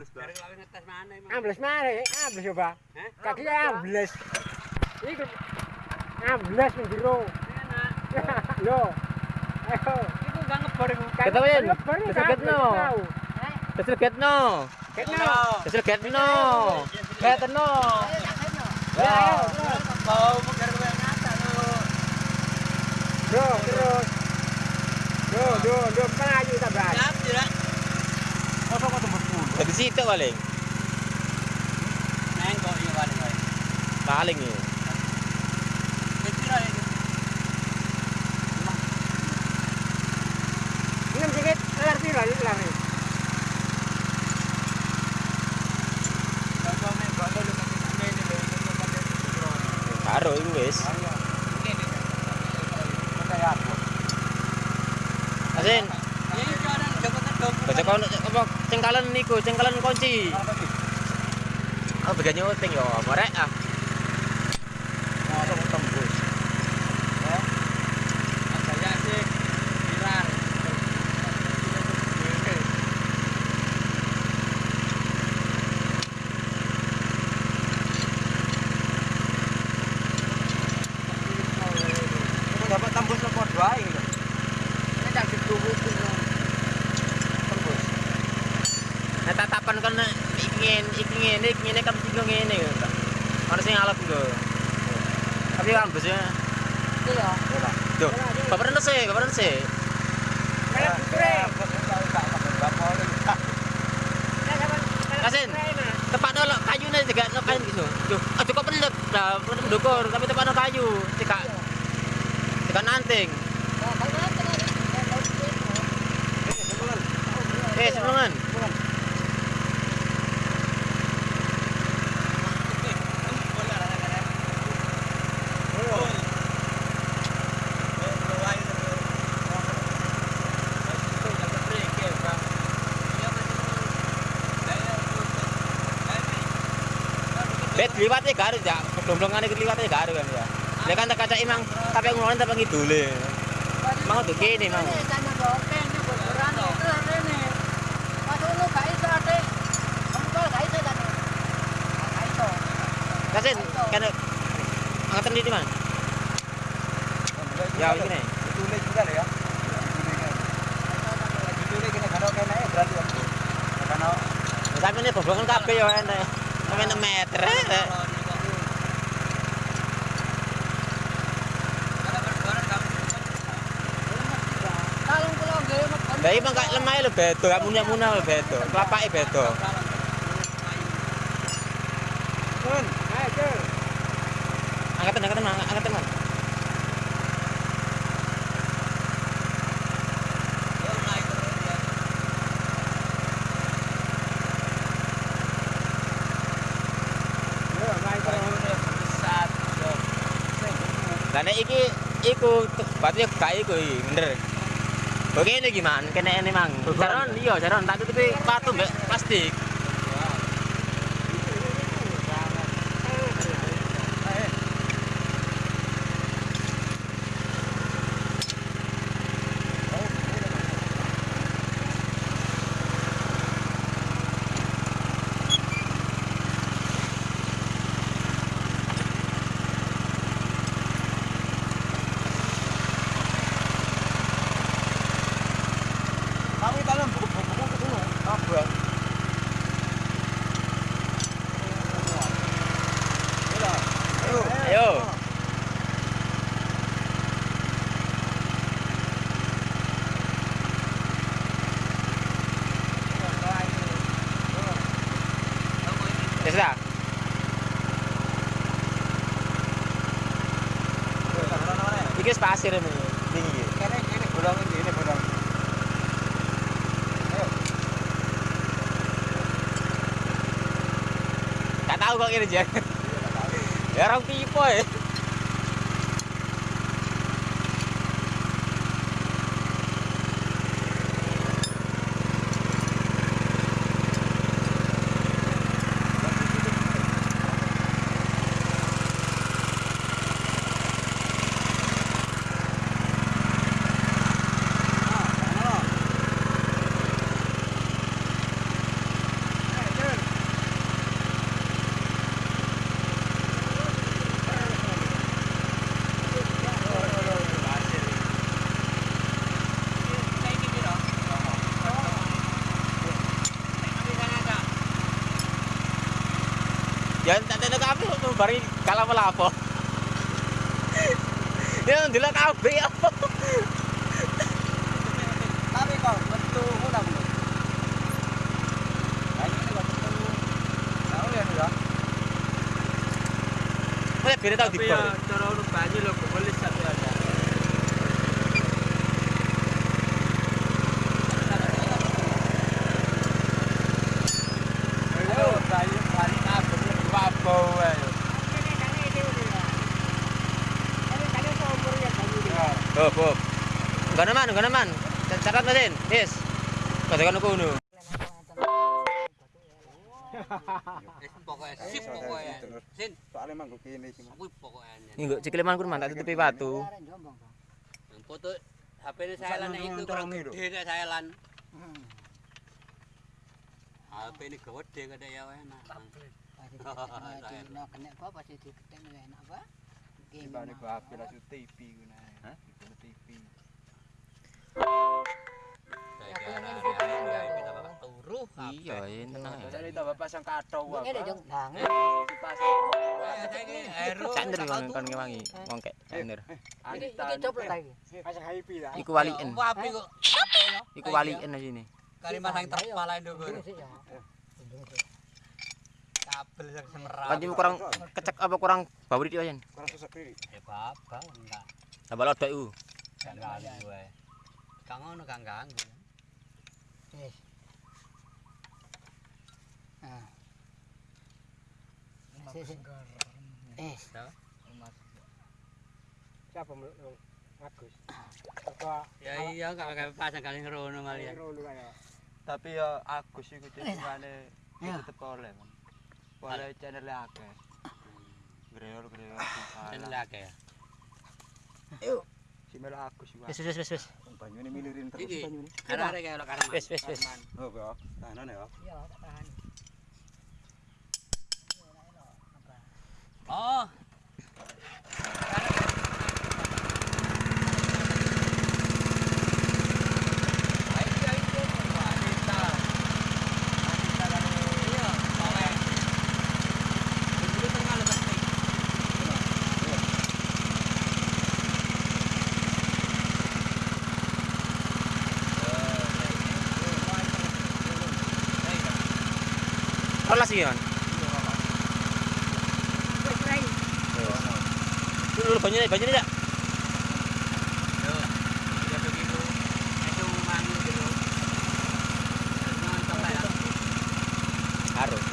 Ambles mana? Ambles coba. Kaki ambles. Iku ambles ndiro. Lho. Ayo. Iku gak ngebor iku. Ketawain. Ngebor, Kesegetno. Ketno. Keselgetno. Ketno. Ya, ayo. Mau menggar kowe ngata lho. Bro, terus. Do, do, do melayu tambah. Siap, Jira. Dari situ paling. Neng kok iya paling wae. Paling ya. Enam kelar piro iki kelar. Ini. Karo wis. Asin. Baca kon apa cengkalan niku, cengkalan kunci. Oh, bagian nyuting yo, morek ah. Tatapan kan ingin ingin ini ingin kan bingung ini. Mana sing alap lho. Tapi ambes ya. Iya. Tuh, bapak rendes sih, bapak rendes sih. Kasin, tepat nol kayu nih juga nol kayu gitu. Tuh, ah, cukup pendek, dah mendukur, tapi tepat nol kayu, cekak, cekak nanting. Eh, sebelumnya. Bet liwatnya garu ya, domblongan itu liwatnya garu kan ya. Dia kan tak kaca emang, tapi ngulangin tak pengen dulu. Emang tuh gini emang. Kasin, kan angkatan di mana? Ya, ini juga ya. Kena berarti ya. Tapi ini kabeh ya enak. Sampai 6 meter. Lah emang gak lemah lho bedo, gak munya-munya lho bedo. Kelapake bedo. Kun, ayo Cur. Angkatan angkatan Mang. angkatan Mang. Yo, main terus. Lah nek iki iku berarti gak iku iki, bener. Oke ini gimana? Kena ini mang. Jaron iya jaron tak tutupi patu mbek plastik. Ya sudah. Iki pasir ini. Tinggi. Kene kene bolong ini ini bolong. Gak tahu kok ini jar. Ya orang pipo ya. Jangan tak tenda kabeh kok bari kalah apa. Ya ndelok kabeh apa. Tapi kok betul udah belum? Ayo kok betul. Tahu ya ya. Saya beda tau Tapi dibor. ya cara urut banyu lho boleh aja. Ayo, banyu bali kabeh wabau ayo. Oh, Bob. Enggak naman, enggak naman. Catat mesin. Yes. Katakan enggak cikleman tak tutupi batu. Foto HP saya lan itu kurang gede saya lan. HP ini gede gede ya enak. Dibanding gua HP lah TV Sipane gua api lah TV ku nek. Hah? TV. Iya, ini Jadi tambah pasang kado Ini eh, yang langit eh, eh, Ini pasang Ini Kan ngewangi Ngongke Ini Ini cop lo tadi Pasang HP lah Iku waliin api kok Iku? Waliin aja ini Kali masang terpala itu Ini sih ya kabel sing semerah. Lanjut kurang kecek apa kurang bau iki ayen? Kurang sesak diri. Ya apa enggak. Sabar ada u. Jangan ya. gue. Kang ngono kang ganggu. Eh. Nah. Eh, eh. siapa melulu Agus? Ya iya, gak pakai pasang kali ngerono malian. Tapi ya Agus iku gitu, eh. tetep oleh. Wale channel ake. Greol-greol Channel ake ya. Ayo. Si melo aku si Wis wis wis wes wes. Milirin terus banyune. ini. Karena ada karo. Wis wis wis. Oh bro, tahan ya. Iya, tahan. Oh, Rolas iki kan. Dulu banyak banyak tidak? Harus.